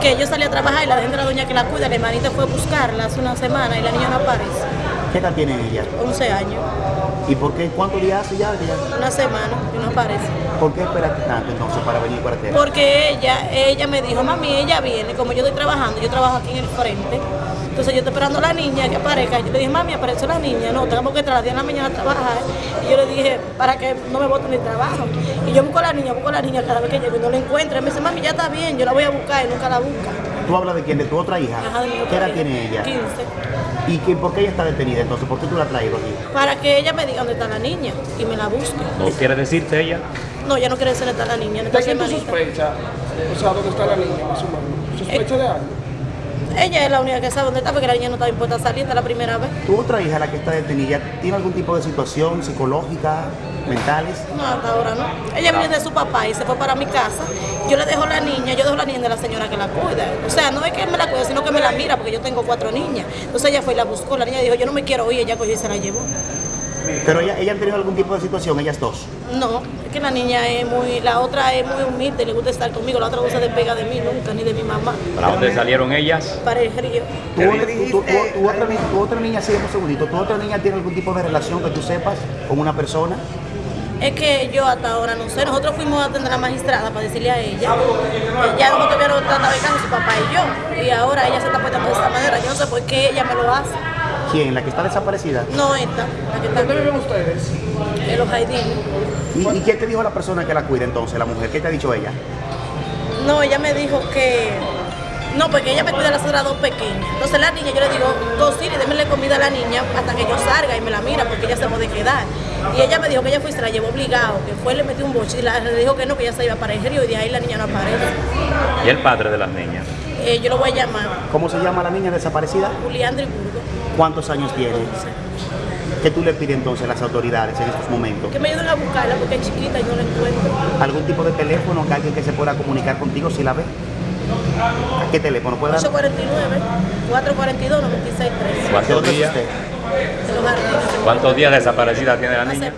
que yo salí a trabajar y la de la doña que la cuida, la hermanita fue a buscarla hace una semana y la niña no aparece. ¿Qué edad tiene ella? 11 años, ¿Y por qué? ¿Cuántos días hace ya? ya- una semana y no aparece. ¿Por qué esperaste tanto entonces para venir para Tela? Porque ella, ella me dijo, mami, ella viene, como yo estoy trabajando, yo trabajo aquí en el frente. Entonces yo estoy esperando a la niña que aparezca. Yo le dije, mami, apareció la niña. No, tenemos que entrar a las 10 de la mañana a trabajar. Y yo le dije, para que no me voten el trabajo. Y yo busco a la niña, busco a la niña cada vez que llego y no la encuentro. Y me dice, mami, ya está bien, yo la voy a buscar y nunca la busca. ¿Tú hablas de quién? ¿De tu otra hija? Ajá, de mi otra ¿Qué edad tiene ella? 15. ¿Y qué, por qué ella está detenida entonces? ¿Por qué tú la has traído aquí? Para que ella me diga dónde está la niña y me la busque. ¿No quiere decirte ella? No, ella no quiere decir dónde está la niña, ¿De quién tú sospechas? O sea, ¿dónde está la niña más o menos? ¿Sospecha de algo? Ella es la única que sabe dónde está porque la niña no estaba impuesta a salir, es la primera vez. ¿Tu otra hija, la que está detenida, tiene algún tipo de situación psicológica, mentales? No, hasta ahora no. Ella viene de su papá y se fue para mi casa. Yo le dejo la niña, yo dejo la niña de la señora que la cuida. O sea, no es que me la cuide, sino que me la mira, porque yo tengo cuatro niñas. Entonces ella fue y la buscó. La niña dijo, yo no me quiero ir, ella cogió y se la llevó. Pero ella, ella han tenido algún tipo de situación, ellas dos. No, es que la niña es muy, la otra es muy humilde, le gusta estar conmigo, la otra no se despega de mí nunca, ni de mi mamá. ¿Para dónde salieron ellas? Para el río. ¿Tu, otra- niña, sí, un segundito, ¿tu otra niña tiene algún tipo de relación que tú sepas con una persona? Es que yo hasta ahora no sé, nosotros fuimos a atender a la magistrada para decirle a ella, ya nosotros tuvieron trata de caso su papá y yo, y ahora ella se está portando de esta manera, yo no sé por qué ella me lo hace. ¿Quién? ¿La que está desaparecida? No esta, la que está ¿Dónde viven ustedes? en los jardines. ¿Y, y quién te dijo la persona que la cuida entonces, la mujer? ¿Qué te ha dicho ella? No, ella me dijo que. No, porque ella me cuida a las otras dos pequeñas. Entonces la niña, yo le digo, cocina y démele comida a la niña hasta que yo salga y me la mira porque ella se puede quedar. Y ella me dijo que ella fue y se la llevó obligado, que fue y le metió un boche y la- le dijo que no, que ella se iba para el río y de ahí la niña no aparece. ¿Y el padre de las niñas? Eh, yo lo voy a llamar ¿Cómo se llama la niña desaparecida? Julián Driburgo, ¿Cuántos años tiene? ¿Qué tú le pides entonces a las autoridades en estos momentos? que me ayuden a buscarla porque es chiquita y no la encuentro. ¿Algún tipo de teléfono que alguien que se pueda comunicar contigo si la ve? ¿A qué teléfono puede dar? 849 442 96 13 ¿De ¿Cuántos dónde es días? ¿Cuántos días desaparecida tiene la niña?